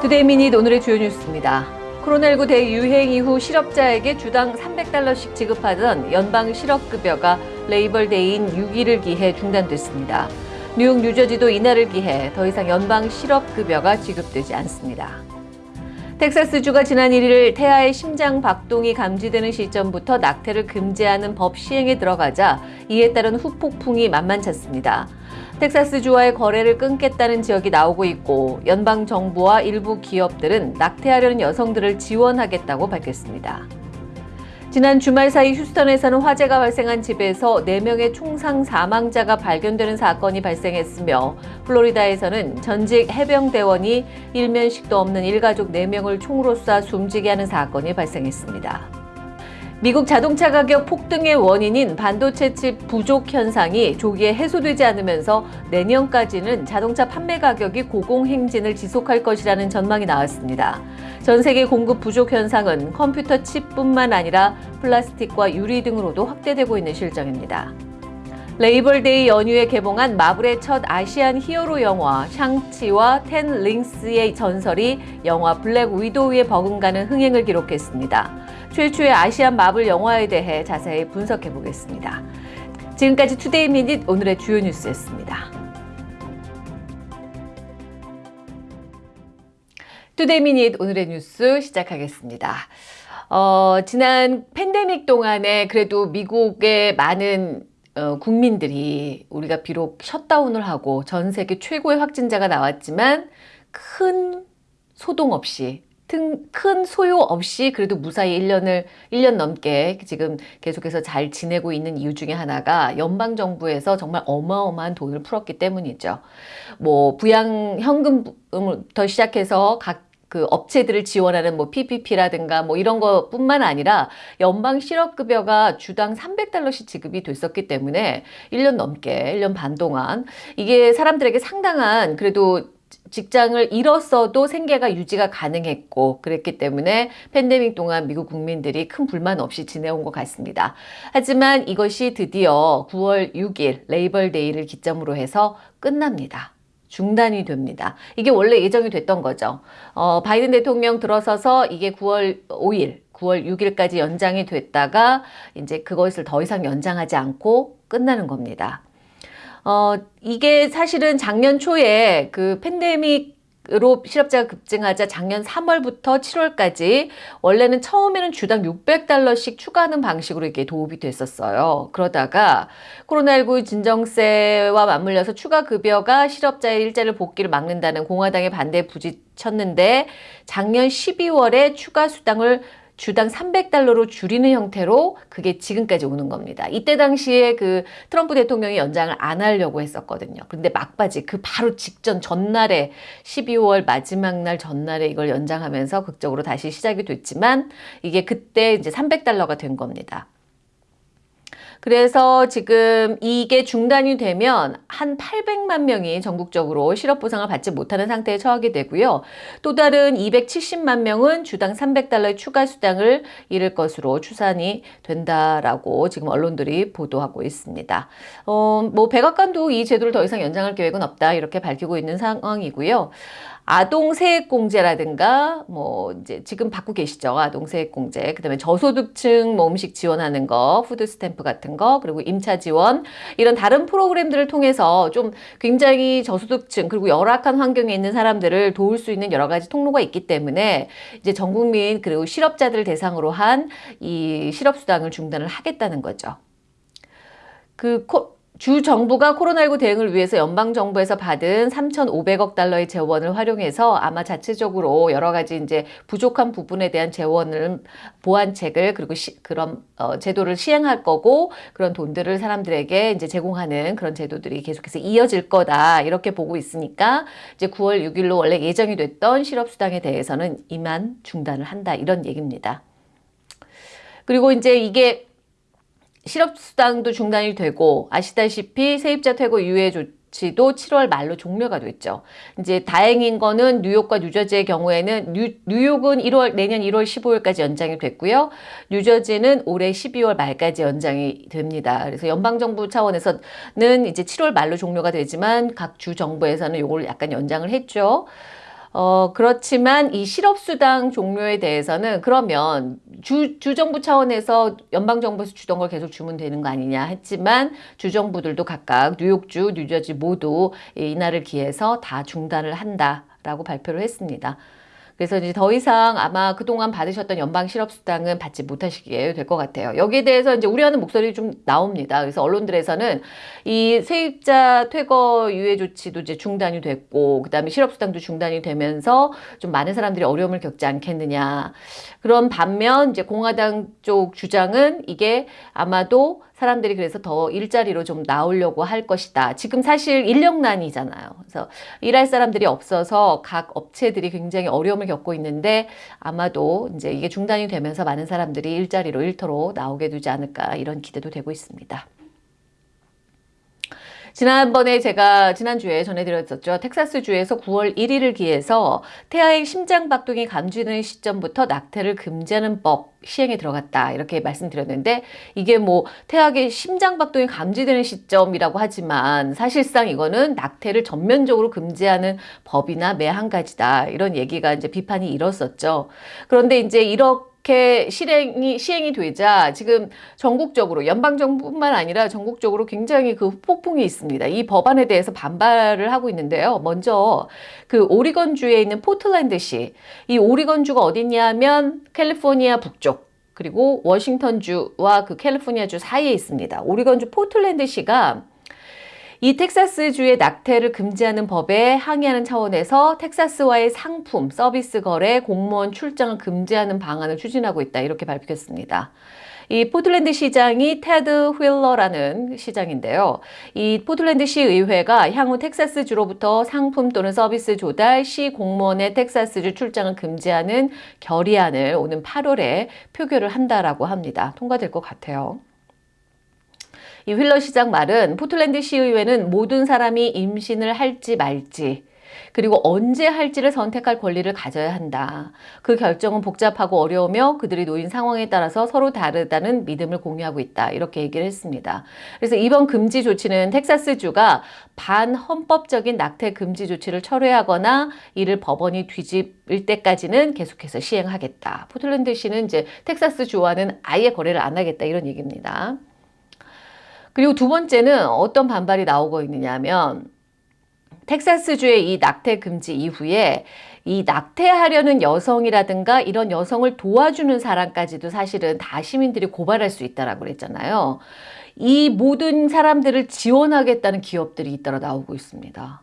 Today Minute 오늘의 주요 뉴스입니다. 코로나19 대유행 이후 실업자에게 주당 300달러씩 지급하던 연방 실업급여가 Labor Day인 6일을 기해 중단됐습니다. 뉴욕, 뉴저지도 이날을 기해 더 이상 연방 실업급여가 지급되지 않습니다. 텍사스주가 지난 1일 태아의 심장 박동이 감지되는 시점부터 낙태를 금지하는 법 시행에 들어가자 이에 따른 후폭풍이 만만찮습니다. 텍사스주와의 거래를 끊겠다는 지역이 나오고 있고 연방 정부와 일부 기업들은 낙태하려는 여성들을 지원하겠다고 밝혔습니다. 지난 주말 사이 휴스턴에서는 화재가 발생한 집에서 4명의 총상 사망자가 발견되는 사건이 발생했으며 플로리다에서는 전직 해병대원이 일면식도 없는 일가족 4명을 총으로 쏴 숨지게 하는 사건이 발생했습니다. 미국 자동차 가격 폭등의 원인인 반도체 칩 부족 현상이 조기에 해소되지 않으면서 내년까지는 자동차 판매 가격이 고공행진을 지속할 것이라는 전망이 나왔습니다. 전 세계 공급 부족 현상은 컴퓨터 칩뿐만 아니라 플라스틱과 유리 등으로도 확대되고 있는 실정입니다. Labor Day 연휴에 개봉한 마블의 첫 Asian 히어로 영화 샹치와 텐 링스의 전설이 영화 블랙 위도우에 버금가는 흥행을 기록했습니다. 최초의 Asian 마블 영화에 대해 자세히 분석해 보겠습니다. 지금까지 Today Minute 오늘의 주요 뉴스였습니다. Today Minute 오늘의 뉴스 시작하겠습니다. 어, 지난 팬데믹 동안에 그래도 미국의 많은 어, 국민들이 우리가 비록 셧다운을 하고 전 세계 최고의 확진자가 나왔지만 큰 소동 없이 큰 소요 없이 그래도 무사히 1년을 1년 넘게 지금 계속해서 잘 지내고 있는 이유 중에 하나가 연방 정부에서 정말 어마어마한 돈을 풀었기 때문이죠. 뭐 부양 현금부터 시작해서 각 그 업체들을 지원하는 뭐 PPP라든가 뭐 이런 것뿐만 아니라 연방 실업급여가 주당 300달러씩 지급이 됐었기 때문에 1년 넘게 1년 반 동안 이게 사람들에게 상당한 그래도 직장을 잃었어도 생계가 유지가 가능했고 그랬기 때문에 팬데믹 동안 미국 국민들이 큰 불만 없이 지내온 것 같습니다. 하지만 이것이 드디어 9월 6일 레이벌데이를 기점으로 해서 끝납니다. 중단이 됩니다. 이게 원래 예정이 됐던 거죠. 어, 바이든 대통령 들어서서 이게 9월 5일, 9월 6일까지 연장이 됐다가 이제 그것을 더 이상 연장하지 않고 끝나는 겁니다. 어, 이게 사실은 작년 초에 그 팬데믹 으로 실업자가 급증하자 작년 3월부터 7월까지 원래는 처음에는 주당 600달러씩 추가하는 방식으로 이게 도움이 됐었어요. 그러다가 코로나19 진정세와 맞물려서 추가 급여가 실업자의 일자를 복귀를 막는다는 공화당의 반대에 부딪혔는데 작년 12월에 추가 수당을 주당 300달러로 줄이는 형태로 그게 지금까지 오는 겁니다. 이때 당시에 그 트럼프 대통령이 연장을 안 하려고 했었거든요. 그런데 막바지 그 바로 직전 전날에 12월 마지막 날 전날에 이걸 연장하면서 극적으로 다시 시작이 됐지만 이게 그때 이제 300달러가 된 겁니다. 그래서 지금 이게 중단이 되면 한 800만 명이 전국적으로 실업보상을 받지 못하는 상태에 처하게 되고요. 또 다른 270만 명은 주당 300달러의 추가 수당을 잃을 것으로 추산이 된다라고 지금 언론들이 보도하고 있습니다. 어, 뭐 백악관도 이 제도를 더 이상 연장할 계획은 없다 이렇게 밝히고 있는 상황이고요. 아동 세액공제라든가 뭐 이제 지금 받고 계시죠? 아동 세액공제. 그다음에 저소득층 뭐 음식 지원하는 거 food stamp 같은 거 그리고 임차 지원. 이런 다른 프로그램들을 통해서 좀 굉장히 저소득층 그리고 열악한 환경에 있는 사람들을 도울 수 있는 여러 가지 통로가 있기 때문에 이제 전 국민 그리고 실업자들 대상으로 한 이 실업수당을 중단을 하겠다는 거죠. 그 코, 주 정부가 코로나19 대응을 위해서 연방정부에서 받은 3,500억 달러의 재원을 활용해서 아마 자체적으로 여러 가지 이제 부족한 부분에 대한 재원을 보완책을 그리고 시, 그런 어, 제도를 시행할 거고 그런 돈들을 사람들에게 이제 제공하는 그런 제도들이 계속해서 이어질 거다 이렇게 보고 있으니까 이제 9월 6일로 원래 예정이 됐던 실업수당에 대해서는 이만 중단을 한다 이런 얘기입니다. 그리고 이제 이게 실업수당도 중단이 되고 아시다시피 세입자 퇴거 유예 조, 조치도 7월 말로 종료가 됐죠. 이제 다행인 거는 뉴욕과 뉴저지의 경우에는 뉴, 뉴욕은 1월 내년 1월 15일까지 연장이 됐고요. 뉴저지는 올해 12월 말까지 연장이 됩니다. 그래서 연방 정부 차원에서는 이제 7월 말로 종료가 되지만 각 주 정부에서는 이걸 약간 연장을 했죠. 어, 그렇지만 이 실업수당 종료에 대해서는 그러면 주, 주정부 차원에서 연방정부에서 주던 걸 계속 주면 되는 거 아니냐 했지만 주정부들도 각각 뉴욕주, 뉴저지 모두 이날을 기해서 다 중단을 한다라고 발표를 했습니다. 그래서 이제 더 이상 아마 그동안 받으셨던 연방 실업수당은 받지 못하시게 될 것 같아요. 여기에 대해서 이제 우려하는 목소리 좀 나옵니다. 그래서 언론들에서는 이 세입자 퇴거 유예 조치도 이제 중단이 됐고, 그 다음에 실업수당도 중단이 되면서 좀 많은 사람들이 어려움을 겪지 않겠느냐. 그런 반면 이제 공화당 쪽 주장은 이게 아마도 사람들이 그래서 더 일자리로 좀 나오려고 할 것이다. 지금 사실 인력난이잖아요. 그래서 일할 사람들이 없어서 각 업체들이 굉장히 어려움을 겪고 있는데 아마도 이제 이게 중단이 되면서 많은 사람들이 일자리로 일터로 나오게 되지 않을까 이런 기대도 되고 있습니다. 지난번에 제가 지난주에 전해드렸었죠. 텍사스주에서 9월 1일을 기해서 태아의 심장박동이 감지되는 시점부터 낙태를 금지하는 법 시행에 들어갔다. 이렇게 말씀드렸는데 이게 뭐 태아의 심장박동이 감지되는 시점이라고 하지만 사실상 이거는 낙태를 전면적으로 금지하는 법이나 매한 가지다. 이런 얘기가 이제 비판이 일었었죠. 그런데 이제 이렇게 이렇게 실행이 시행이 되자 지금 전국적으로 연방 정부뿐만 아니라 전국적으로 굉장히 그 폭풍이 있습니다. 이 법안에 대해서 반발을 하고 있는데요. 먼저 그 오리건 주에 있는 포틀랜드시 이 오리건 주가 어디냐면 캘리포니아 북쪽 그리고 워싱턴주와 그 캘리포니아주 사이에 있습니다. 오리건주 포틀랜드시가 이 텍사스주의 낙태를 금지하는 법에 항의하는 차원에서 텍사스와의 상품, 서비스 거래, 공무원 출장을 금지하는 방안을 추진하고 있다. 이렇게 밝혔습니다. 이 포틀랜드 시장이 테드 휠러라는 시장인데요. 이 포틀랜드 시의회가 향후 텍사스주로부터 상품 또는 서비스 조달, 시 공무원의 텍사스주 출장을 금지하는 결의안을 오는 8일에 표결을 한다라고 합니다. 통과될 것 같아요. 이 휠러 시장 말은 포틀랜드 시의회는 모든 사람이 임신을 할지 말지 그리고 언제 할지를 선택할 권리를 가져야 한다. 그 결정은 복잡하고 어려우며 그들이 놓인 상황에 따라서 서로 다르다는 믿음을 공유하고 있다. 이렇게 얘기를 했습니다. 그래서 이번 금지 조치는 텍사스주가 반헌법적인 낙태 금지 조치를 철회하거나 이를 법원이 뒤집을 때까지는 계속해서 시행하겠다. 포틀랜드시는 이제 텍사스주와는 아예 거래를 안 하겠다. 이런 얘기입니다. 그리고 두 번째는 어떤 반발이 나오고 있느냐면 텍사스주의 이 낙태 금지 이후에 이 낙태하려는 여성이라든가 이런 여성을 도와주는 사람까지도 사실은 다 시민들이 고발할 수 있다라고 그랬잖아요. 이 모든 사람들을 지원하겠다는 기업들이 잇따라 나오고 있습니다.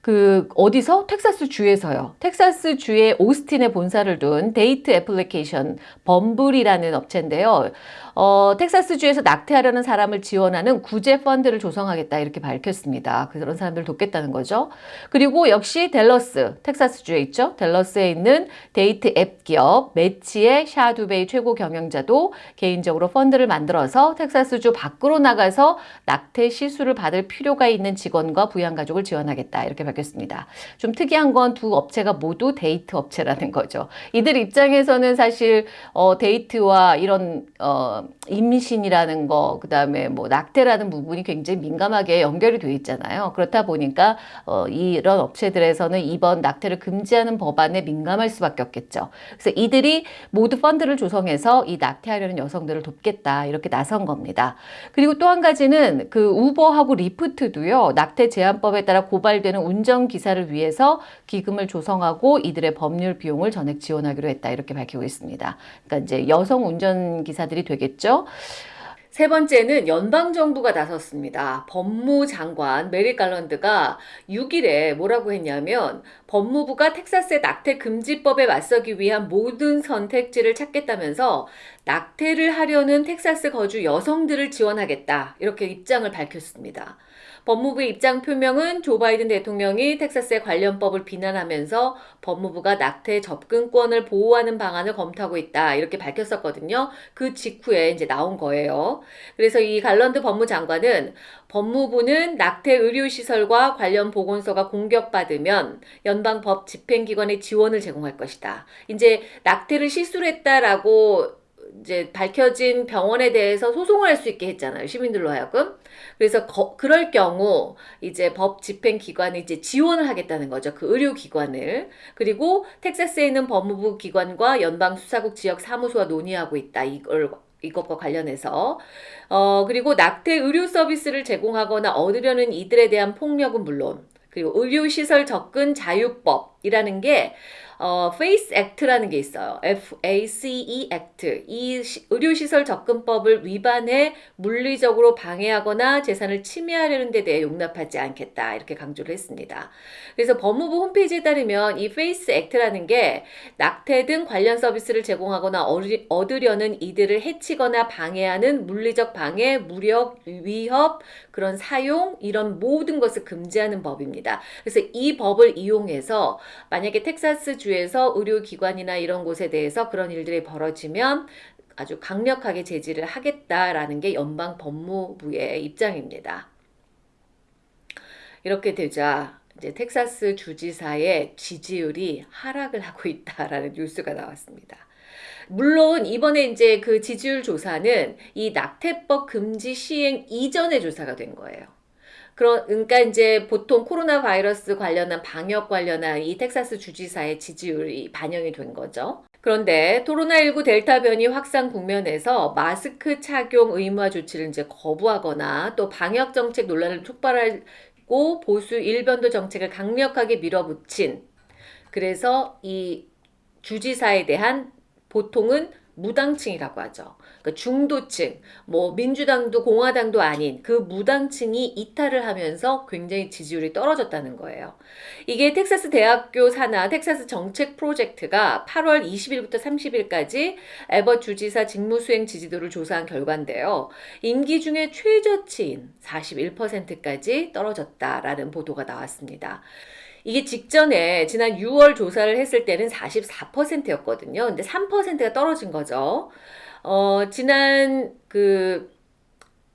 그 어디서 텍사스 주에서요. 텍사스 주의 오스틴에 본사를 둔 데이트 애플리케이션 범블이라는 업체인데요. 어, 텍사스주에서 낙태하려는 사람을 지원하는 구제 펀드를 조성하겠다 이렇게 밝혔습니다. 그런 사람들을 돕겠다는 거죠. 그리고 역시 델러스, 텍사스주에 있죠. 델러스에 있는 데이트 앱 기업 매치의 샤 듀베이 최고 경영자도 개인적으로 펀드를 만들어서 텍사스주 밖으로 나가서 낙태 시술을 받을 필요가 있는 직원과 부양가족을 지원하겠다 이렇게 밝혔습니다. 좀 특이한 건 두 업체가 모두 데이트 업체라는 거죠. 이들 입장에서는 사실 어, 데이트와 이런 어, 임신이라는 거, 그 다음에 뭐 낙태라는 부분이 굉장히 민감하게 연결이 돼 있잖아요. 그렇다 보니까 어, 이런 업체들에서는 이번 낙태를 금지하는 법안에 민감할 수밖에 없겠죠. 그래서 이들이 모두 펀드를 조성해서 이 낙태하려는 여성들을 돕겠다 이렇게 나선 겁니다. 그리고 또 한 가지는 그 우버하고 리프트도요 낙태 제한법에 따라 고발되는 운전 기사를 위해서 기금을 조성하고 이들의 법률 비용을 전액 지원하기로 했다 이렇게 밝히고 있습니다. 그러니까 이제 여성 운전 기사들이 되겠 죠. 있죠. 세 번째는 연방정부가 나섰습니다. 법무장관 메리 갈런드가 6일에 뭐라고 했냐면 법무부가 텍사스의 낙태 금지법에 맞서기 위한 모든 선택지를 찾겠다면서 낙태를 하려는 텍사스 거주 여성들을 지원하겠다. 이렇게 입장을 밝혔습니다. 법무부의 입장 표명은 조 바이든 대통령이 텍사스의 관련법을 비난하면서 법무부가 낙태 접근권을 보호하는 방안을 검토하고 있다. 이렇게 밝혔었거든요. 그 직후에 이제 나온 거예요. 그래서 이 갈런드 법무장관은 법무부는 낙태 의료시설과 관련 보건소가 공격받으면 연방법 집행기관에 지원을 제공할 것이다. 이제 낙태를 실수로 했다라고 이제 밝혀진 병원에 대해서 소송을 할 수 있게 했잖아요. 시민들로 하여금. 그래서 거, 그럴 경우 이제 법 집행 기관이 이제 지원을 하겠다는 거죠. 그 의료 기관을. 그리고 텍사스에 있는 법무부 기관과 연방 수사국 지역 사무소와 논의하고 있다. 이걸 이것과 관련해서 어 그리고 낙태 의료 서비스를 제공하거나 얻으려는 이들에 대한 폭력은 물론 그리고 의료시설 접근 자유법이라는 게 어, FACE Act라는 게 있어요. FACE Act. 이 시, 의료시설 접근법을 위반해 물리적으로 방해하거나 재산을 침해하려는 데 대해 용납하지 않겠다. 이렇게 강조를 했습니다. 그래서 법무부 홈페이지에 따르면 이 FACE Act라는 게 낙태 등 관련 서비스를 제공하거나 어리, 얻으려는 이들을 해치거나 방해하는 물리적 방해, 무력, 위협, 그런 사용 이런 모든 것을 금지하는 법입니다. 그래서 이 법을 이용해서 만약에 텍사스 주 에서 의료기관이나 이런 곳에 대해서 그런 일들이 벌어지면 아주 강력하게 제지를 하겠다라는 게 연방 법무부의 입장입니다. 이렇게 되자 이제 텍사스 주지사의 지지율이 하락을 하고 있다라는 뉴스가 나왔습니다. 물론 이번에 이제 그 지지율 조사는 이 낙태법 금지 시행 이전의 조사가 된 거예요. 그러니까 이제 보통 코로나 바이러스 관련한 방역 관련한 이 텍사스 주지사의 지지율이 반영이 된 거죠. 그런데 코로나19 델타 변이 확산 국면에서 마스크 착용 의무화 조치를 이제 거부하거나 또 방역 정책 논란을 촉발하고 보수 일변도 정책을 강력하게 밀어붙인 그래서 이 주지사에 대한 보통은 무당층이라고 하죠. 그러니까 중도층, 뭐 민주당도 공화당도 아닌 그 무당층이 이탈을 하면서 굉장히 지지율이 떨어졌다는 거예요. 이게 텍사스 대학교 산하 텍사스 정책 프로젝트가 8월 20일부터 30일까지 에버 주지사 직무수행 지지도를 조사한 결과인데요. 임기 중에 최저치인 41%까지 떨어졌다라는 보도가 나왔습니다. 이게 직전에 지난 6월 조사를 했을 때는 44%였거든요. 근데 3%가 떨어진 거죠. 어, 지난 그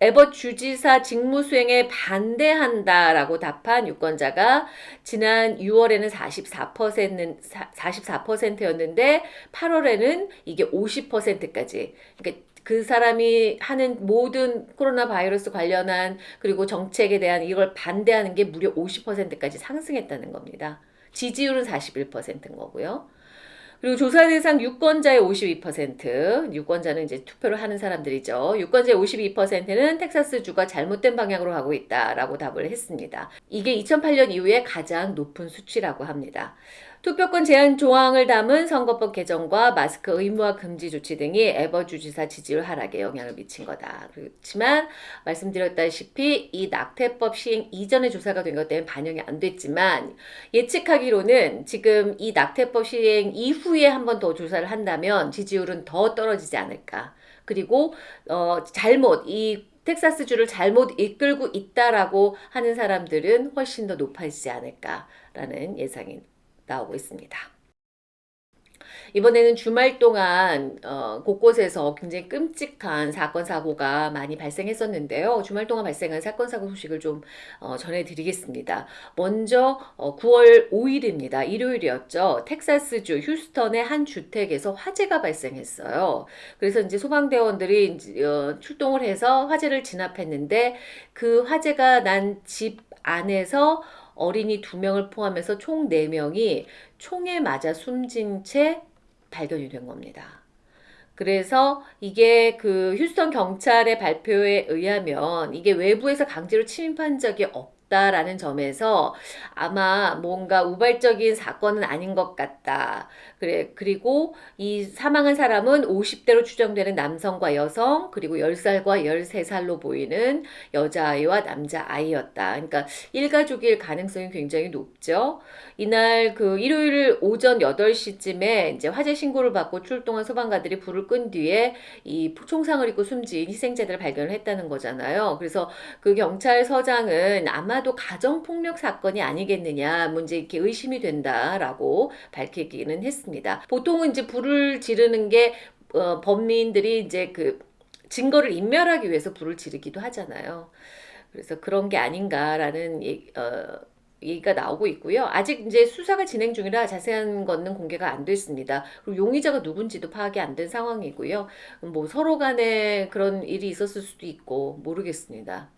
에버 주지사 직무 수행에 반대한다라고 답한 유권자가 지난 6월에는 44%는 44%였는데 8월에는 이게 50%까지 그러니까 그 사람이 하는 모든 코로나 바이러스 관련한 그리고 정책에 대한 이걸 반대하는 게 무려 50%까지 상승했다는 겁니다. 지지율은 41%인 거고요. 그리고 조사 대상 유권자의 52%, 유권자는 이제 투표를 하는 사람들이죠. 유권자의 52%는 텍사스주가 잘못된 방향으로 가고 있다라고 답을 했습니다. 이게 2008년 이후에 가장 높은 수치라고 합니다. 투표권 제한 조항을 담은 선거법 개정과 마스크 의무화 금지 조치 등이 에버 주지사 지지율 하락에 영향을 미친 거다. 그렇지만 말씀드렸다시피 이 낙태법 시행 이전의 조사가 된 것 때문에 반영이 안 됐지만 예측하기로는 지금 이 낙태법 시행 이후에 한 번 더 조사를 한다면 지지율은 더 떨어지지 않을까. 그리고 어, 잘못 이 텍사스주를 잘못 이끌고 있다라고 하는 사람들은 훨씬 더 높아지지 않을까라는 예상이 나오고 있습니다. 이번에는 주말 동안 어, 곳곳에서 굉장히 끔찍한 사건 사고가 많이 발생했었는데요. 주말 동안 발생한 사건 사고 소식을 좀 어, 전해드리겠습니다. 먼저 어, 9월 5일입니다. 일요일이었죠. 텍사스주 휴스턴의 한 주택에서 화재가 발생했어요. 그래서 이제 소방대원들이 이제, 어, 출동을 해서 화재를 진압했는데 그 화재가 난 집 안에서 어린이 두명을 포함해서 총 네명이 총에 맞아 숨진 채 발견이 된 겁니다. 그래서 이게 그 휴스턴 경찰의 발표에 의하면 이게 외부에서 강제로 침입한 적이 없다. 없다라는 점에서 아마 뭔가 우발적인 사건은 아닌 것 같다. 그래, 그리고 이 사망한 사람은 50대로 추정되는 남성과 여성, 그리고 10살과 13살로 보이는 여자아이와 남자아이였다. 그러니까 일가족일 가능성이 굉장히 높죠. 이날 그 일요일 오전 8시쯤에 이제 화재 신고를 받고 출동한 소방관들이 불을 끈 뒤에 이 총상을 입고 숨진 희생자들을 발견을 했다는 거잖아요. 그래서 그 경찰서장은 아마도 가정폭력 사건이 아니겠느냐, 문제 이렇게 의심이 된다라고 밝히기는 했습니다. 보통은 이제 불을 지르는 게 어, 범인들이 이제 그 증거를 인멸하기 위해서 불을 지르기도 하잖아요. 그래서 그런 게 아닌가라는 얘기, 어, 얘기가 나오고 있고요. 아직 이제 수사가 진행 중이라 자세한 거는 공개가 안 됐습니다. 그리고 용의자가 누군지도 파악이 안 된 상황이고요. 뭐 서로 간에 그런 일이 있었을 수도 있고 모르겠습니다.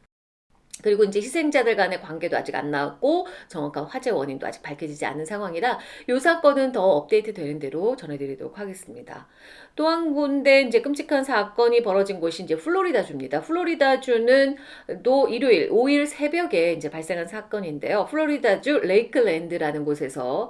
그리고 이제 희생자들 간의 관계도 아직 안 나왔고 정확한 화재 원인도 아직 밝혀지지 않은 상황이라 이 사건은 더 업데이트 되는 대로 전해드리도록 하겠습니다. 또 한 군데 이제 끔찍한 사건이 벌어진 곳이 이제 플로리다주입니다. 플로리다주는 또 일요일 5일 새벽에 이제 발생한 사건인데요. 플로리다주 레이클랜드라는 곳에서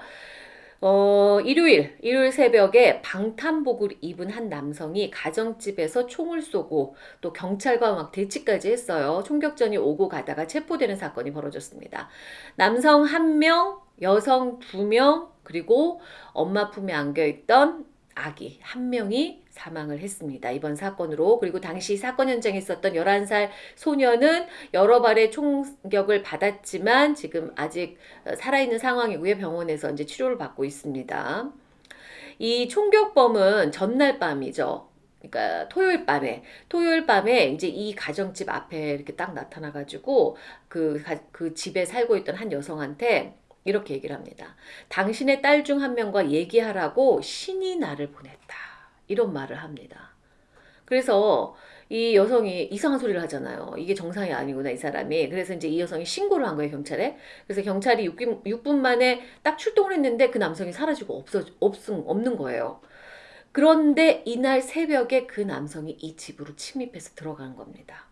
어, 일요일, 일요일 새벽에 방탄복을 입은 한 남성이 가정집에서 총을 쏘고 또 경찰과 막 대치까지 했어요. 총격전이 오고 가다가 체포되는 사건이 벌어졌습니다. 남성 한 명, 여성 두 명, 그리고 엄마 품에 안겨있던 아기 한 명이 사망을 했습니다. 이번 사건으로. 그리고 당시 사건 현장에 있었던 11살 소녀는 여러 발의 총격을 받았지만 지금 아직 살아있는 상황이고요. 병원에서 이제 치료를 받고 있습니다. 이 총격범은 전날 밤이죠. 그러니까 토요일 밤에 토요일 밤에 이제 이 가정집 앞에 이렇게 딱 나타나 가지고 그, 그 집에 살고 있던 한 여성한테 이렇게 얘기를 합니다. 당신의 딸 중 한 명과 얘기하라고 신이 나를 보냈다. 이런 말을 합니다. 그래서 이 여성이 이상한 소리를 하잖아요. 이게 정상이 아니구나, 이 사람이. 그래서 이제 이 여성이 신고를 한 거예요, 경찰에. 그래서 경찰이 6분, 6분 만에 딱 출동을 했는데 그 남성이 사라지고 없어, 없음, 없는 거예요. 그런데 이날 새벽에 그 남성이 이 집으로 침입해서 들어간 겁니다.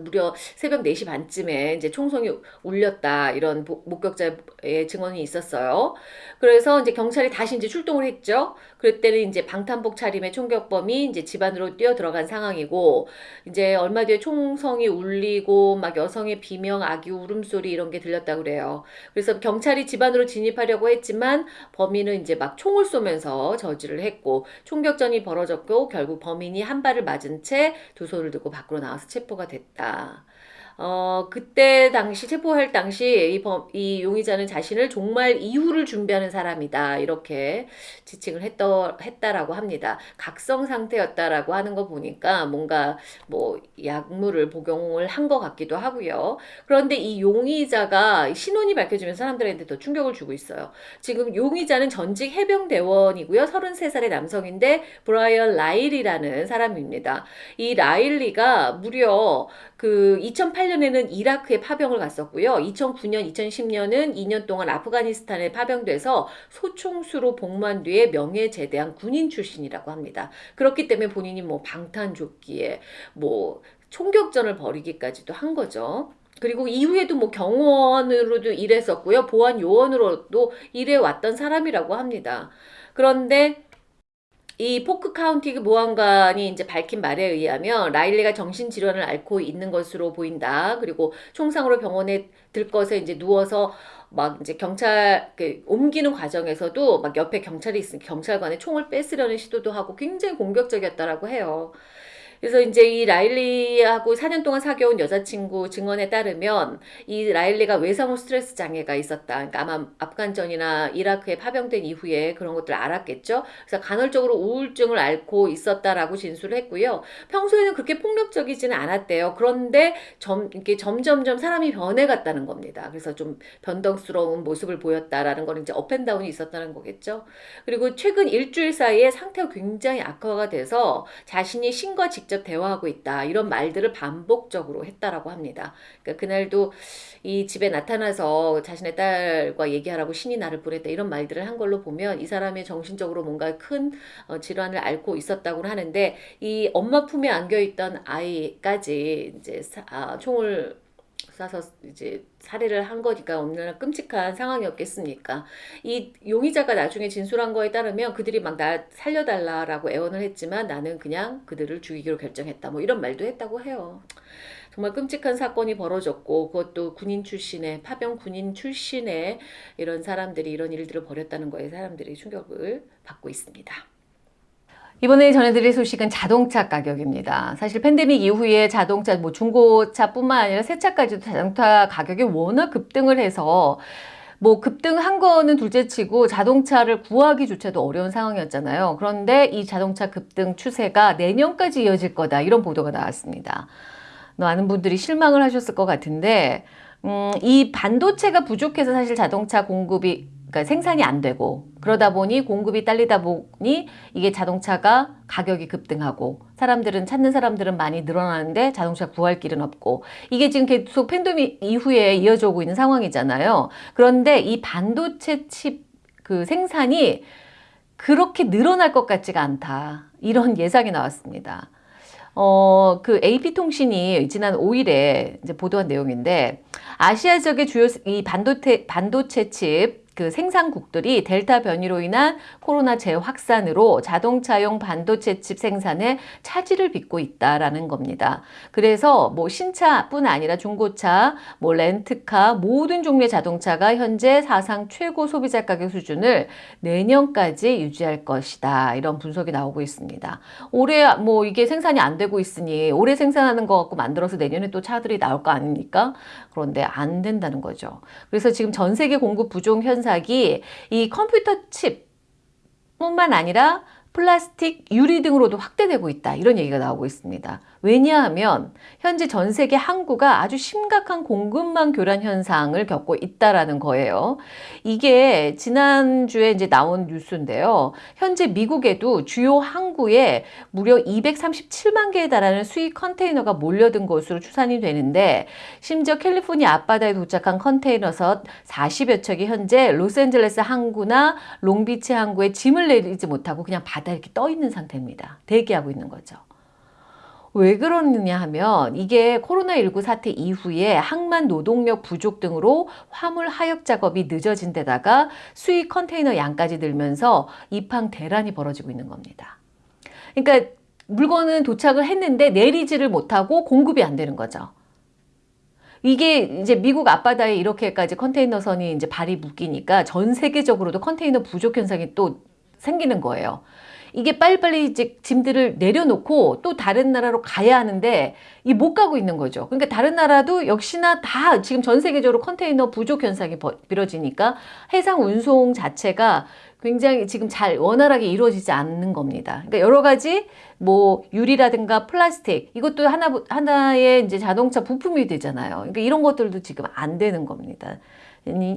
무려 새벽 4시 반쯤에 이제 총성이 울렸다 이런 목격자의 증언이 있었어요. 그래서 이제 경찰이 다시 이제 출동을 했죠. 그때는 이제 방탄복 차림의 총격범이 이제 집 안으로 뛰어 들어간 상황이고 이제 얼마 뒤에 총성이 울리고 막 여성의 비명, 아기 울음소리 이런 게 들렸다 그래요. 그래서 경찰이 집 안으로 진입하려고 했지만 범인은 이제 막 총을 쏘면서 저지를 했고 총격전이 벌어졌고 결국 범인이 한 발을 맞은 채 두 손을 들고 밖으로 나와서 체포가 됐다. 어, 그때 당시 체포할 당시 이, 범, 이 용의자는 자신을 종말 이후를 준비하는 사람이다. 이렇게 지칭을 했더, 했다라고 합니다. 각성 상태였다라고 하는 거 보니까 뭔가 뭐 약물을 복용을 한 것 같기도 하고요. 그런데 이 용의자가 신원이 밝혀지면 사람들한테 더 충격을 주고 있어요. 지금 용의자는 전직 해병대원이고요. 33살의 남성인데 브라이언 라일이라는 사람입니다. 이 라일리가 무려 그 2008년에는 이라크에 파병을 갔었고요. 2009년, 2010년은 2년 동안 아프가니스탄에 파병돼서 소총수로 복무한 뒤에 명예 제대한 군인 출신이라고 합니다. 그렇기 때문에 본인이 뭐 방탄조끼에 뭐 총격전을 벌이기까지도 한 거죠. 그리고 이후에도 뭐 경호원으로도 일했었고요. 보안 요원으로도 일해왔던 사람이라고 합니다. 그런데 이 포크 카운티 보안관이 이제 밝힌 말에 의하면 라일리가 정신질환을 앓고 있는 것으로 보인다. 그리고 총상으로 병원에 들것에 이제 누워서 막 이제 경찰 그 옮기는 과정에서도 막 옆에 경찰이 있으니 경찰관에 총을 뺏으려는 시도도 하고 굉장히 공격적이었다라고 해요. 그래서 이제 이 라일리하고 4년 동안 사귀어온 여자친구 증언에 따르면 이 라일리가 외상후 스트레스 장애가 있었다. 그러니까 아마 아프간전이나 이라크에 파병된 이후에 그런 것들 앓았겠죠. 그래서 간헐적으로 우울증을 앓고 있었다라고 진술을 했고요. 평소에는 그렇게 폭력적이지는 않았대요. 그런데 점, 이렇게 점점점 사람이 변해갔다는 겁니다. 그래서 좀 변덕스러운 모습을 보였다라는 건 이제 up and down이 있었다는 거겠죠. 그리고 최근 일주일 사이에 상태가 굉장히 악화가 돼서 자신이 신과 직 직접 대화하고 있다. 이런 말들을 반복적으로 했다라고 합니다. 그러니까 그날도 이 집에 나타나서 자신의 딸과 얘기하라고 신이 나를 보냈다. 이런 말들을 한 걸로 보면 이 사람이 정신적으로 뭔가 큰 어, 질환을 앓고 있었다고 하는데 이 엄마 품에 안겨 있던 아이까지 이제 아, 총을 쏴서 이제 살해를 한 거니까 얼마나 끔찍한 상황이었겠습니까? 이 용의자가 나중에 진술한 거에 따르면 그들이 막 나 살려달라라고 애원을 했지만 나는 그냥 그들을 죽이기로 결정했다. 뭐 이런 말도 했다고 해요. 정말 끔찍한 사건이 벌어졌고 그것도 군인 출신의 파병 군인 출신의 이런 사람들이 이런 일들을 벌였다는 거에 사람들이 충격을 받고 있습니다. 이번에 전해드릴 소식은 자동차 가격입니다. 사실 팬데믹 이후에 자동차, 뭐 중고차뿐만 아니라 새 차까지도 자동차 가격이 워낙 급등을 해서 뭐 급등한 거는 둘째치고 자동차를 구하기조차도 어려운 상황이었잖아요. 그런데 이 자동차 급등 추세가 내년까지 이어질 거다 이런 보도가 나왔습니다. 많은 분들이 실망을 하셨을 것 같은데 음, 이 반도체가 부족해서 사실 자동차 공급이 그러니까 생산이 안 되고 그러다 보니 공급이 딸리다 보니 이게 자동차가 가격이 급등하고 사람들은 찾는 사람들은 많이 늘어나는데 자동차 구할 길은 없고 이게 지금 계속 팬데믹 이후에 이어져 오고 있는 상황이잖아요. 그런데 이 반도체 칩 그 생산이 그렇게 늘어날 것 같지가 않다. 이런 예상이 나왔습니다. 어, 그 AP통신이 지난 5일에 이제 보도한 내용인데, 아시아 지역의 주요 이 반도체, 반도체 칩, 그 생산국들이 델타 변이로 인한 코로나 재확산으로 자동차용 반도체 칩 생산에 차질을 빚고 있다라는 겁니다. 그래서 뭐 신차뿐 아니라 중고차, 뭐 렌트카 모든 종류의 자동차가 현재 사상 최고 소비자 가격 수준을 내년까지 유지할 것이다. 이런 분석이 나오고 있습니다. 올해 뭐 이게 생산이 안 되고 있으니 올해 생산하는 거 갖고 만들어서 내년에 또 차들이 나올 거 아닙니까? 그런데 안 된다는 거죠. 그래서 지금 전 세계 공급 부족 현상 이 이 컴퓨터 칩 뿐만 아니라 플라스틱, 유리 등으로도 확대되고 있다. 이런 얘기가 나오고 있습니다. 왜냐하면 현재 전 세계 항구가 아주 심각한 공급망 교란 현상을 겪고 있다라는 거예요. 이게 지난주에 이제 나온 뉴스인데요. 현재 미국에도 주요 항구에 무려 237만 개에 달하는 수입 컨테이너가 몰려든 것으로 추산이 되는데 심지어 캘리포니아 앞바다에 도착한 컨테이너선 40여 척이 현재 로스앤젤레스 항구나 롱비치 항구에 짐을 내리지 못하고 그냥 바다에 이렇게 떠 있는 상태입니다. 대기하고 있는 거죠. 왜 그러느냐 하면 이게 코로나19 사태 이후에 항만 노동력 부족 등으로 화물 하역 작업이 늦어진 데다가 수입 컨테이너 양까지 늘면서 입항 대란이 벌어지고 있는 겁니다. 그러니까 물건은 도착을 했는데 내리지를 못하고 공급이 안 되는 거죠. 이게 이제 미국 앞바다에 이렇게까지 컨테이너선이 이제 발이 묶이니까 전 세계적으로도 컨테이너 부족 현상이 또 생기는 거예요. 이게 빨리빨리 이제 짐들을 내려놓고 또 다른 나라로 가야 하는데 이 못 가고 있는 거죠. 그러니까 다른 나라도 역시나 다 지금 전 세계적으로 컨테이너 부족 현상이 벌어지니까 해상 운송 자체가 굉장히 지금 잘 원활하게 이루어지지 않는 겁니다. 그러니까 여러 가지 뭐 유리라든가 플라스틱 이것도 하나 하나의 이제 자동차 부품이 되잖아요. 그러니까 이런 것들도 지금 안 되는 겁니다.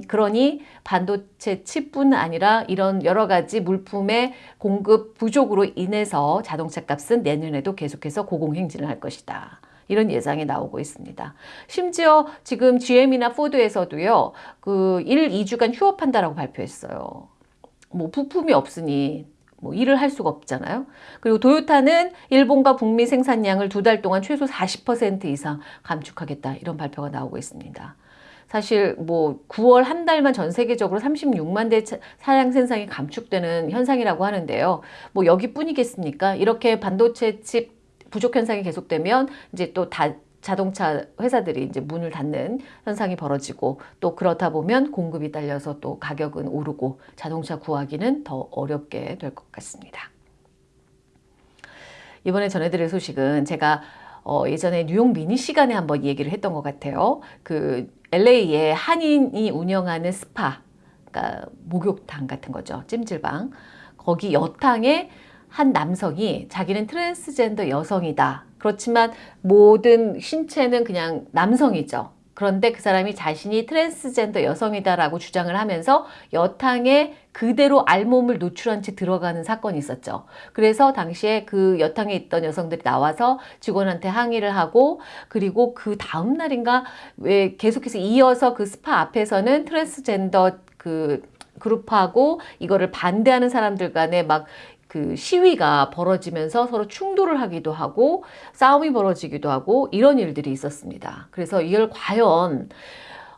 그러니 반도체 칩뿐 아니라 이런 여러 가지 물품의 공급 부족으로 인해서 자동차 값은 내년에도 계속해서 고공행진을 할 것이다. 이런 예상이 나오고 있습니다. 심지어 지금 GM이나 포드에서도요, 그 1, 2주간 휴업한다라고 발표했어요. 뭐 부품이 없으니 뭐 일을 할 수가 없잖아요. 그리고 도요타는 일본과 북미 생산량을 두 달 동안 최소 40% 이상 감축하겠다 이런 발표가 나오고 있습니다. 사실 뭐 9월 한 달만 전 세계적으로 36만 대 사량 생산이 감축되는 현상이라고 하는데요. 뭐 여기뿐이겠습니까? 이렇게 반도체 칩 부족 현상이 계속되면 이제 또 다 자동차 회사들이 이제 문을 닫는 현상이 벌어지고 또 그렇다 보면 공급이 딸려서 또 가격은 오르고 자동차 구하기는 더 어렵게 될 것 같습니다. 이번에 전해드릴 소식은 제가 어 예전에 뉴욕 미닛 시간에 한번 얘기를 했던 것 같아요. 그 LA에 한인이 운영하는 스파, 그러니까 목욕탕 같은 거죠. 찜질방. 거기 여탕에 한 남성이 자기는 트랜스젠더 여성이다. 그렇지만 모든 신체는 그냥 남성이죠. 그런데 그 사람이 자신이 트랜스젠더 여성이다라고 주장을 하면서 여탕에 그대로 알몸을 노출한 채 들어가는 사건이 있었죠. 그래서 당시에 그 여탕에 있던 여성들이 나와서 직원한테 항의를 하고 그리고 그 다음 날인가 왜 계속해서 이어서 그 스파 앞에서는 트랜스젠더 그 그룹하고 이거를 반대하는 사람들 간에 막 그 시위가 벌어지면서 서로 충돌을 하기도 하고 싸움이 벌어지기도 하고 이런 일들이 있었습니다. 그래서 이걸 과연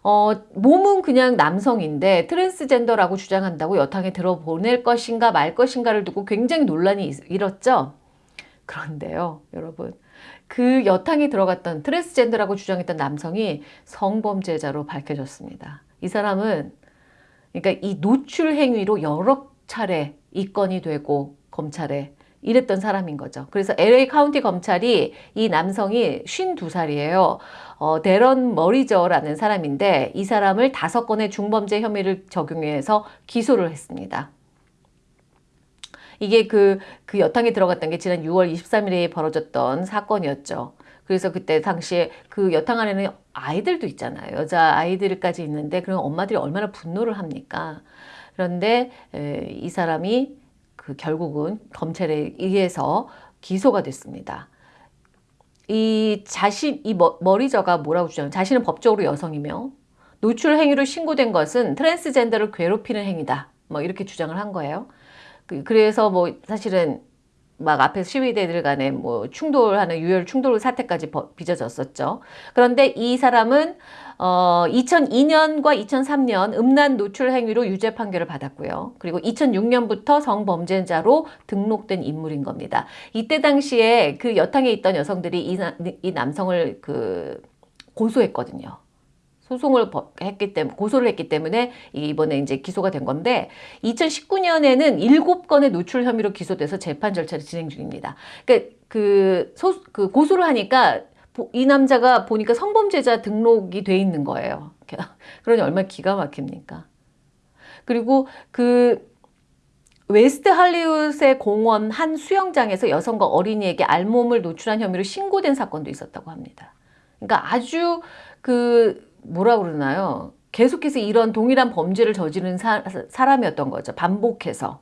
어, 몸은 그냥 남성인데 트랜스젠더라고 주장한다고 여탕에 들어보낼 것인가 말 것인가를 두고 굉장히 논란이 일었죠. 그런데요, 여러분. 그 여탕에 들어갔던 트랜스젠더라고 주장했던 남성이 성범죄자로 밝혀졌습니다. 이 사람은 그러니까 이 노출 행위로 여러 차례 입건이 되고 검찰에 이랬던 사람인 거죠. 그래서 LA 카운티 검찰이 이 남성이 52살이에요. 어, 데런 머리저라는 사람인데 이 사람을 다섯 건의 중범죄 혐의를 적용해서 기소를 했습니다. 이게 그, 그 여탕에 들어갔던 게 지난 6월 23일에 벌어졌던 사건이었죠. 그래서 그때 당시에 그 여탕 안에는 아이들도 있잖아요. 여자 아이들까지 있는데 그럼 엄마들이 얼마나 분노를 합니까? 그런데 에, 이 사람이 그 결국은 검찰에 의해서 기소가 됐습니다. 이 자신 이 머리저가 뭐라고 주장? 자신은 법적으로 여성이며 노출 행위로 신고된 것은 트랜스젠더를 괴롭히는 행위다. 뭐 이렇게 주장을 한 거예요. 그, 그래서 뭐 사실은 막 앞에 시위대들 간에 뭐 충돌하는 유혈 충돌 사태까지 빚어졌었죠. 그런데 이 사람은 어 2002년과 2003년 음란 노출 행위로 유죄 판결을 받았고요. 그리고 2006년부터 성범죄자로 등록된 인물인 겁니다. 이때 당시에 그 여탕에 있던 여성들이 이, 이 남성을 그 고소했거든요. 소송을 했기 때문에 고소를 했기 때문에 이번에 이제 기소가 된 건데 2019년에는 7건의 노출 혐의로 기소돼서 재판 절차를 진행 중입니다. 그러니까 그, 소, 그 고소를 하니까 이 남자가 보니까 성범죄자 등록이 돼 있는 거예요. 그러니 얼마나 기가 막힙니까? 그리고 그 웨스트 할리우드의 공원 한 수영장에서 여성과 어린이에게 알몸을 노출한 혐의로 신고된 사건도 있었다고 합니다. 그러니까 아주 그 뭐라 그러나요? 계속해서 이런 동일한 범죄를 저지른 사, 사람이었던 거죠. 반복해서.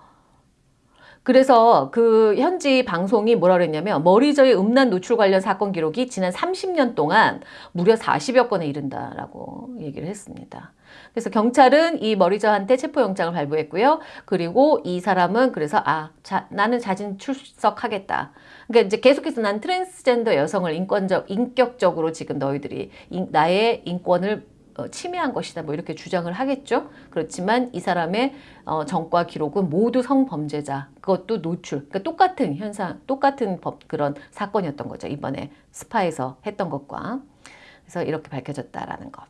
그래서 그 현지 방송이 뭐라 그랬냐면 머리저의 음란 노출 관련 사건 기록이 지난 30년 동안 무려 40여 건에 이른다라고 얘기를 했습니다. 그래서 경찰은 이 머리저한테 체포영장을 발부했고요. 그리고 이 사람은 그래서 아 자, 나는 자진 출석하겠다. 그러니까 이제 계속해서 난 트랜스젠더 여성을 인권적 인격적으로 지금 너희들이 인, 나의 인권을 어, 침해한 것이다 뭐 이렇게 주장을 하겠죠. 그렇지만 이 사람의 어, 전과 기록은 모두 성범죄자 그것도 노출 그러니까 똑같은 현상 똑같은 법 그런 사건이었던 거죠. 이번에 스파에서 했던 것과 그래서 이렇게 밝혀졌다라는 것.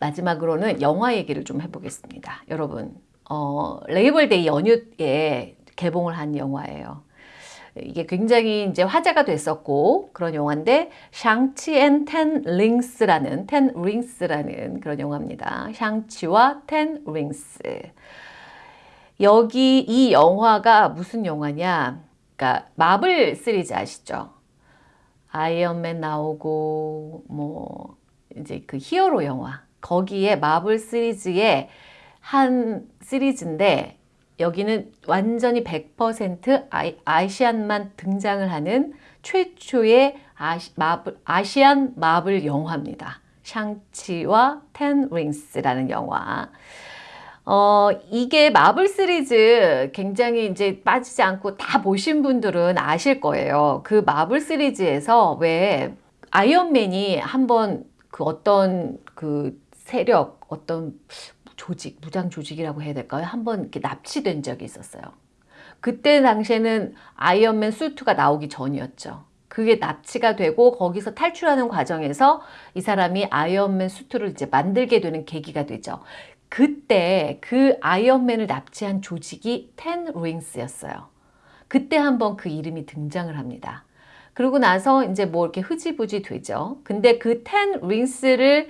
마지막으로는 영화 얘기를 좀 해보겠습니다. 여러분 어, 레이버데이 연휴에 개봉을 한 영화예요. 이게 굉장히 이제 화제가 됐었고 그런 영화인데 샹치 앤 텐 링스라는 텐 링스라는 그런 영화입니다. 샹치와 텐 링스. 여기 이 영화가 무슨 영화냐? 그러니까 마블 시리즈 아시죠? 아이언맨 나오고 뭐 이제 그 히어로 영화 거기에 마블 시리즈의 한 시리즈인데 여기는 완전히 100% 아이, 아시안만 등장을 하는 최초의 아시, 마블, 아시안 마블 영화입니다. 샹치와 텐 링스라는 영화. 어, 이게 마블 시리즈 굉장히 이제 빠지지 않고 다 보신 분들은 아실 거예요. 그 마블 시리즈에서 왜 아이언맨이 한번 그 어떤 그 세력, 어떤 조직, 무장 조직이라고 해야 될까요? 한번 이렇게 납치된 적이 있었어요. 그때 당시에는 아이언맨 수트가 나오기 전이었죠. 그게 납치가 되고 거기서 탈출하는 과정에서 이 사람이 아이언맨 수트를 이제 만들게 되는 계기가 되죠. 그때 그 아이언맨을 납치한 조직이 텐 링스였어요. 그때 한번 그 이름이 등장을 합니다. 그러고 나서 이제 뭐 이렇게 흐지부지 되죠. 근데 그 텐 링스를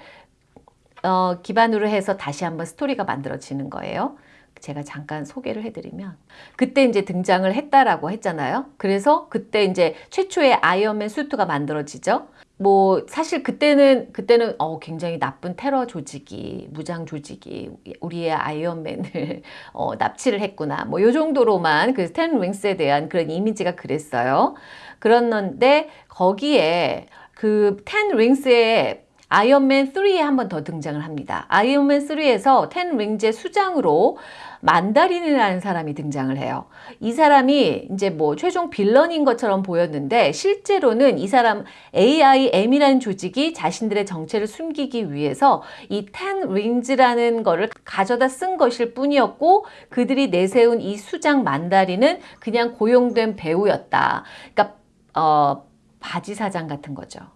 어, 기반으로 해서 다시 한번 스토리가 만들어지는 거예요. 제가 잠깐 소개를 해드리면 그때 이제 등장을 했다라고 했잖아요. 그래서 그때 이제 최초의 아이언맨 수트가 만들어지죠. 뭐 사실 그때는 그때는 어 굉장히 나쁜 테러 조직이 무장 조직이 우리의 아이언맨을 어, 납치를 했구나. 뭐 요 정도로만 그 텐 링스에 대한 그런 이미지가 그랬어요. 그랬는데 거기에 그 텐 링스의 아이언맨 3에 한 번 더 등장을 합니다. 아이언맨 3에서 텐 링즈의 수장으로 만다린이라는 사람이 등장을 해요. 이 사람이 이제 뭐 최종 빌런인 것처럼 보였는데 실제로는 이 사람 AIM이라는 조직이 자신들의 정체를 숨기기 위해서 이 텐 링즈라는 거를 가져다 쓴 것일 뿐이었고 그들이 내세운 이 수장 만다린은 그냥 고용된 배우였다. 그러니까 어 바지 사장 같은 거죠.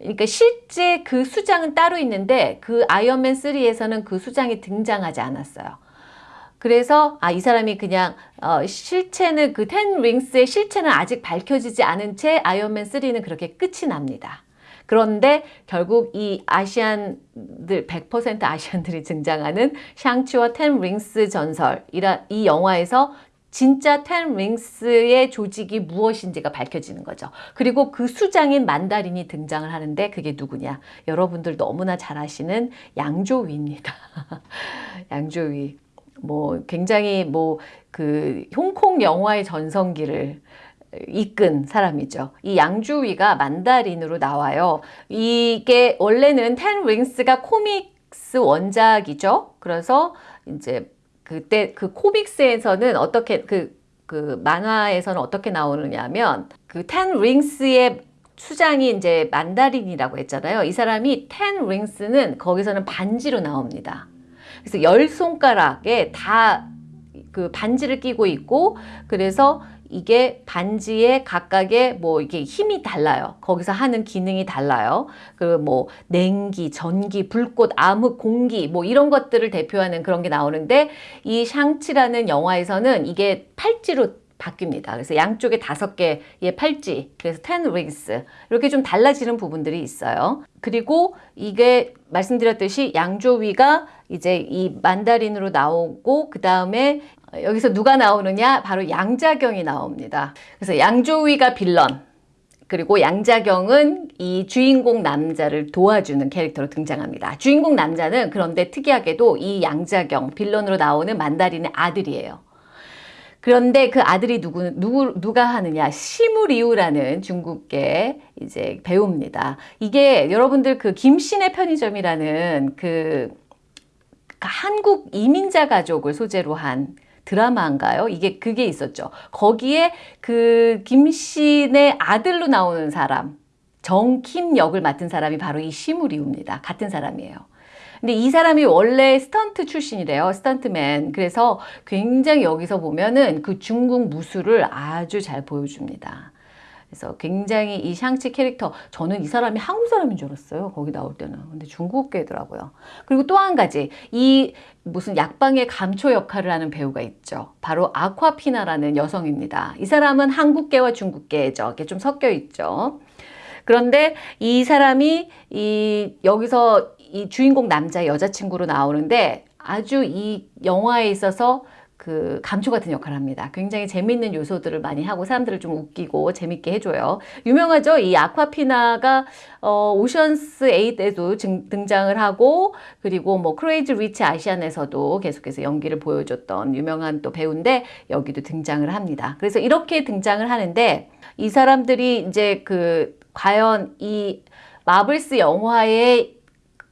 그러니까 실제 그 수장은 따로 있는데 그 아이언맨 3에서는 그 수장이 등장하지 않았어요. 그래서 아 이 사람이 그냥 어, 실체는 그 텐 링스의 실체는 아직 밝혀지지 않은 채 아이언맨 3는 그렇게 끝이 납니다. 그런데 결국 이 아시안들 100% 아시안들이 등장하는 샹치와 텐 링스 전설이라 이 영화에서 진짜 텐 링스의 조직이 무엇인지가 밝혀지는 거죠. 그리고 그 수장인 만다린이 등장을 하는데 그게 누구냐? 여러분들 너무나 잘 아시는 양조위입니다. 양조위. 뭐 굉장히 뭐 그 홍콩 영화의 전성기를 이끈 사람이죠. 이 양조위가 만다린으로 나와요. 이게 원래는 텐 링스가 코믹스 원작이죠. 그래서 이제 그때 그 코믹스에서는 어떻게 그, 그 만화에서는 어떻게 나오느냐면 그 텐 링스의 수장이 이제 만다린이라고 했잖아요. 이 사람이 텐 링스는 거기서는 반지로 나옵니다. 그래서 열 손가락에 다 그 반지를 끼고 있고 그래서 이게 반지에 각각의 뭐 이게 힘이 달라요. 거기서 하는 기능이 달라요. 그뭐 냉기, 전기, 불꽃, 암흑, 공기 뭐 이런 것들을 대표하는 그런 게 나오는데 이 샹치라는 영화에서는 이게 팔찌로 바뀝니다. 그래서 양쪽에 다섯 개의 팔찌, 그래서 텐 링스 이렇게 좀 달라지는 부분들이 있어요. 그리고 이게 말씀드렸듯이 양조위가 이제 이 만다린으로 나오고 그 다음에 여기서 누가 나오느냐? 바로 양자경이 나옵니다. 그래서 양조위가 빌런, 그리고 양자경은 이 주인공 남자를 도와주는 캐릭터로 등장합니다. 주인공 남자는 그런데 특이하게도 이 양자경, 빌런으로 나오는 만다린의 아들이에요. 그런데 그 아들이 누구, 누구, 누가 하느냐. 시무리우라는 중국계 이제 배우입니다. 이게 여러분들 그 김신의 편의점이라는 그 한국 이민자 가족을 소재로 한 드라마인가요? 이게 그게 있었죠. 거기에 그 김신의 아들로 나오는 사람, 정킴 역을 맡은 사람이 바로 이 시무리우입니다. 같은 사람이에요. 근데 이 사람이 원래 스턴트 출신이래요. 스턴트맨. 그래서 굉장히 여기서 보면은 그 중국 무술을 아주 잘 보여줍니다. 그래서 굉장히 이 샹치 캐릭터 저는 이 사람이 한국 사람인 줄 알았어요. 거기 나올 때는. 근데 중국계더라고요. 그리고 또 한 가지 이 무슨 약방의 감초 역할을 하는 배우가 있죠. 바로 아쿠아피나라는 여성입니다. 이 사람은 한국계와 중국계죠. 이게 좀 섞여 있죠. 그런데 이 사람이 이 여기서 이 주인공 남자 여자친구로 나오는데 아주 이 영화에 있어서 그 감초 같은 역할을 합니다. 굉장히 재밌는 요소들을 많이 하고 사람들을 좀 웃기고 재밌게 해줘요. 유명하죠? 이 아쿠아피나가 어, 오션스 8에도 증, 등장을 하고 그리고 뭐 크레이지 리치 아시안에서도 계속해서 연기를 보여줬던 유명한 또 배우인데 여기도 등장을 합니다. 그래서 이렇게 등장을 하는데 이 사람들이 이제 그 과연 이 마블스 영화에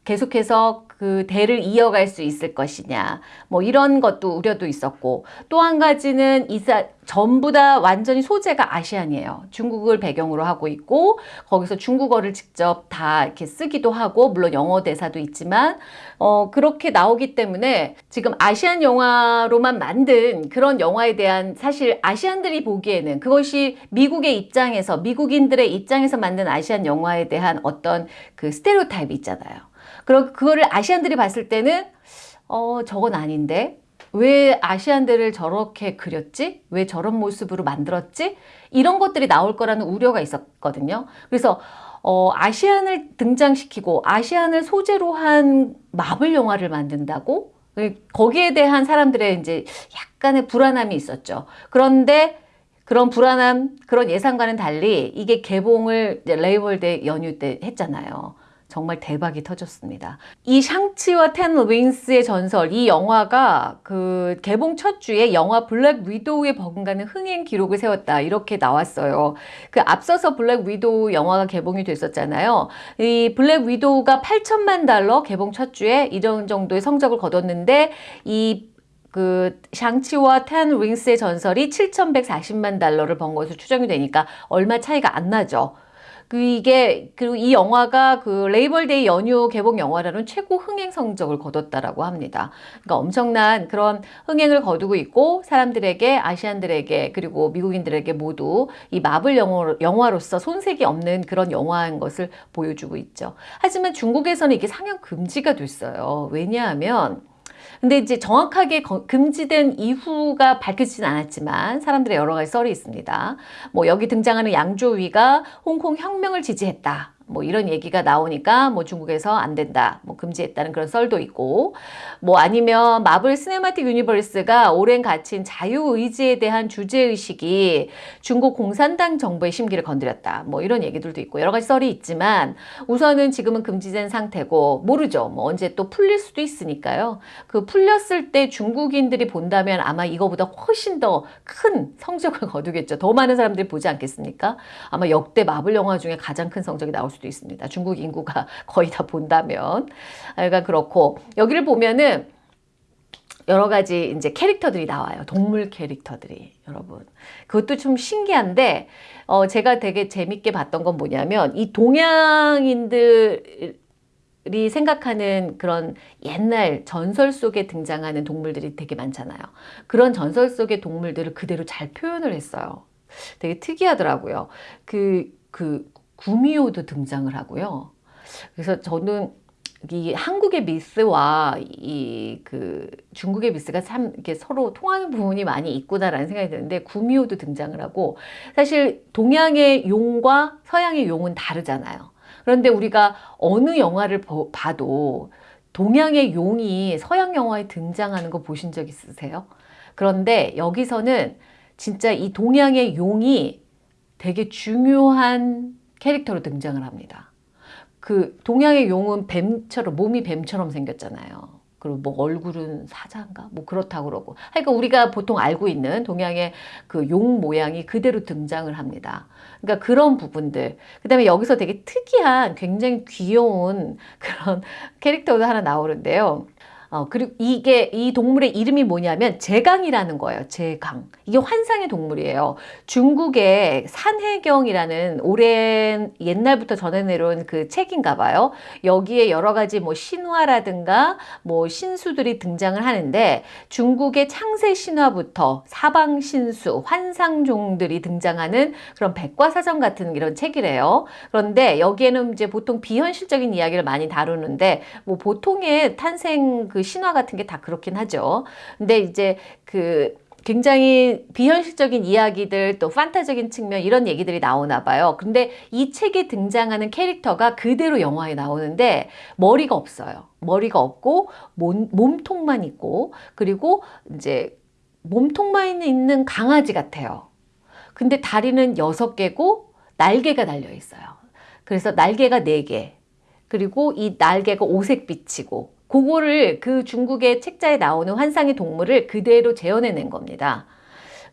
계속해서 그 대를 이어갈 수 있을 것이냐 뭐 이런 것도 우려도 있었고 또 한 가지는 이사 전부 다 완전히 소재가 아시안이에요. 중국을 배경으로 하고 있고 거기서 중국어를 직접 다 이렇게 쓰기도 하고 물론 영어 대사도 있지만 어 그렇게 나오기 때문에 지금 아시안 영화로만 만든 그런 영화에 대한 사실 아시안들이 보기에는 그것이 미국의 입장에서 미국인들의 입장에서 만든 아시안 영화에 대한 어떤 그 스테레오타입이 있잖아요. 그럼 그거를 아시안들이 봤을 때는 어 저건 아닌데 왜 아시안들을 저렇게 그렸지? 왜 저런 모습으로 만들었지? 이런 것들이 나올 거라는 우려가 있었거든요. 그래서 어, 아시안을 등장시키고 아시안을 소재로 한 마블 영화를 만든다고? 거기에 대한 사람들의 이제 약간의 불안함이 있었죠. 그런데 그런 불안함, 그런 예상과는 달리 이게 개봉을 레이벌 대 연휴 때 했잖아요. 정말 대박이 터졌습니다. 이 샹치와 텐 윙스의 전설 이 영화가 그 개봉 첫 주에 영화 블랙 위도우에 버금가는 흥행 기록을 세웠다 이렇게 나왔어요. 그 앞서서 블랙 위도우 영화가 개봉이 됐었잖아요. 이 블랙 위도우가 8천만 달러 개봉 첫 주에 이런 정도의 성적을 거뒀는데 이그 샹치와 Ten Rings의 전설이 7,140만 달러를 번 것으로 추정이 되니까 얼마 차이가 안 나죠. 그 이게 그리고 이 영화가 그 Labor Day 연휴 개봉 영화라는 최고 흥행 성적을 거뒀다라고 합니다. 그러니까 엄청난 그런 흥행을 거두고 있고 사람들에게 아시안들에게 그리고 미국인들에게 모두 이 마블 영화, 로서 손색이 없는 그런 영화인 것을 보여주고 있죠. 하지만 중국에서는 이게 상영 금지가 됐어요. 왜냐하면 근데 이제 정확하게 금지된 이유가 밝혀지진 않았지만 사람들의 여러 가지 썰이 있습니다. 뭐 여기 등장하는 양조위가 홍콩 혁명을 지지했다. 뭐 이런 얘기가 나오니까 뭐 중국에서 안 된다. 뭐 금지했다는 그런 썰도 있고 뭐 아니면 마블 시네마틱 유니버스가 오랜 갇힌 자유의지에 대한 주제의식이 중국 공산당 정부의 심기를 건드렸다. 뭐 이런 얘기들도 있고 여러 가지 썰이 있지만 우선은 지금은 금지된 상태고 모르죠. 뭐 언제 또 풀릴 수도 있으니까요. 그 풀렸을 때 중국인들이 본다면 아마 이거보다 훨씬 더 큰 성적을 거두겠죠. 더 많은 사람들이 보지 않겠습니까? 아마 역대 마블 영화 중에 가장 큰 성적이 나올 수 수도 있습니다. 중국 인구가 거의 다 본다면. 그러니까 그렇고 여기를 보면은 여러 가지 이제 캐릭터들이 나와요. 동물 캐릭터들이 여러분. 그것도 좀 신기한데 어 제가 되게 재밌게 봤던 건 뭐냐면 이 동양인들 이 생각하는 그런 옛날 전설 속에 등장하는 동물들이 되게 많잖아요. 그런 전설 속의 동물들을 그대로 잘 표현을 했어요. 되게 특이하더라고요. 그, 그, 구미호도 등장을 하고요. 그래서 저는 이 한국의 미스와 이 그 중국의 미스가 참 이렇게 서로 통하는 부분이 많이 있구나라는 생각이 드는데 구미호도 등장을 하고 사실 동양의 용과 서양의 용은 다르잖아요. 그런데 우리가 어느 영화를 봐도 동양의 용이 서양 영화에 등장하는 거 보신 적 있으세요? 그런데 여기서는 진짜 이 동양의 용이 되게 중요한 캐릭터로 등장을 합니다. 그 동양의 용은 뱀처럼 몸이 뱀처럼 생겼잖아요. 그리고 뭐 얼굴은 사자인가? 뭐 그렇다고 그러고. 그러니까 우리가 보통 알고 있는 동양의 그 용 모양이 그대로 등장을 합니다. 그러니까 그런 부분들. 그 다음에 여기서 되게 특이한 굉장히 귀여운 그런 캐릭터도 하나 나오는데요. 어, 그리고 이게 이 동물의 이름이 뭐냐면 제강이라는 거예요. 제강. 이게 환상의 동물이에요. 중국의 산해경이라는 오랜 옛날부터 전해 내려온 그 책인가 봐요. 여기에 여러 가지 뭐 신화라든가 뭐 신수들이 등장을 하는데 중국의 창세 신화부터 사방 신수, 환상종들이 등장하는 그런 백과사전 같은 이런 책이래요. 그런데 여기에는 이제 보통 비현실적인 이야기를 많이 다루는데 뭐 보통의 탄생 그 신화 같은 게 다 그렇긴 하죠. 근데 이제 그 굉장히 비현실적인 이야기들 또 판타적인 측면 이런 얘기들이 나오나 봐요. 근데 이 책에 등장하는 캐릭터가 그대로 영화에 나오는데 머리가 없어요. 머리가 없고 몸, 몸통만 있고 그리고 이제 몸통만 있는 강아지 같아요. 근데 다리는 여섯 개고 날개가 달려 있어요. 그래서 날개가 네 개. 그리고 이 날개가 오색빛이고 그거를 그 중국의 책자에 나오는 환상의 동물을 그대로 재현해낸 겁니다.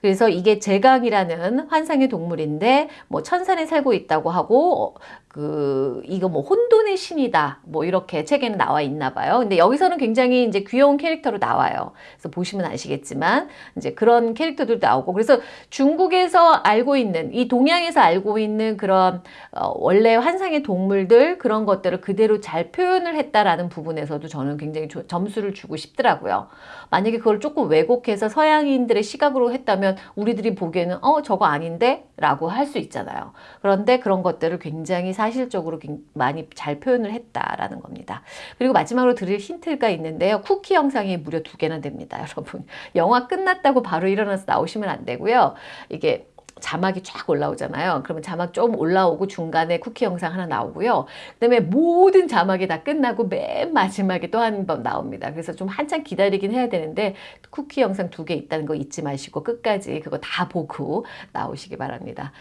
그래서 이게 제강이라는 환상의 동물인데 뭐 천산에 살고 있다고 하고 그 이거 뭐 혼돈의 신이다 뭐 이렇게 책에는 나와 있나 봐요. 근데 여기서는 굉장히 이제 귀여운 캐릭터로 나와요. 그래서 보시면 아시겠지만 이제 그런 캐릭터들도 나오고 그래서 중국에서 알고 있는 이 동양에서 알고 있는 그런 어 원래 환상의 동물들 그런 것들을 그대로 잘 표현을 했다라는 부분에서도 저는 굉장히 조, 점수를 주고 싶더라고요. 만약에 그걸 조금 왜곡해서 서양인들의 시각으로 했다면 우리들이 보기에는 어 저거 아닌데 라고 할 수 있잖아요. 그런데 그런 것들을 굉장히 사 실적으로 많이 잘 표현을 했다라는 겁니다. 그리고 마지막으로 드릴 힌트가 있는데요. 쿠키 영상이 무려 두 개나 됩니다. 여러분. 영화 끝났다고 바로 일어나서 나오시면 안 되고요. 이게 자막이 쫙 올라오잖아요. 그러면 자막 좀 올라오고 중간에 쿠키 영상 하나 나오고요. 그 다음에 모든 자막이 다 끝나고 맨 마지막에 또 한 번 나옵니다. 그래서 좀 한참 기다리긴 해야 되는데 쿠키 영상 두 개 있다는 거 잊지 마시고 끝까지 그거 다 보고 나오시기 바랍니다.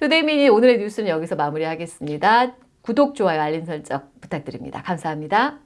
투데이미니 오늘의 뉴스는 여기서 마무리하겠습니다. 구독, 좋아요, 알림 설정 부탁드립니다. 감사합니다.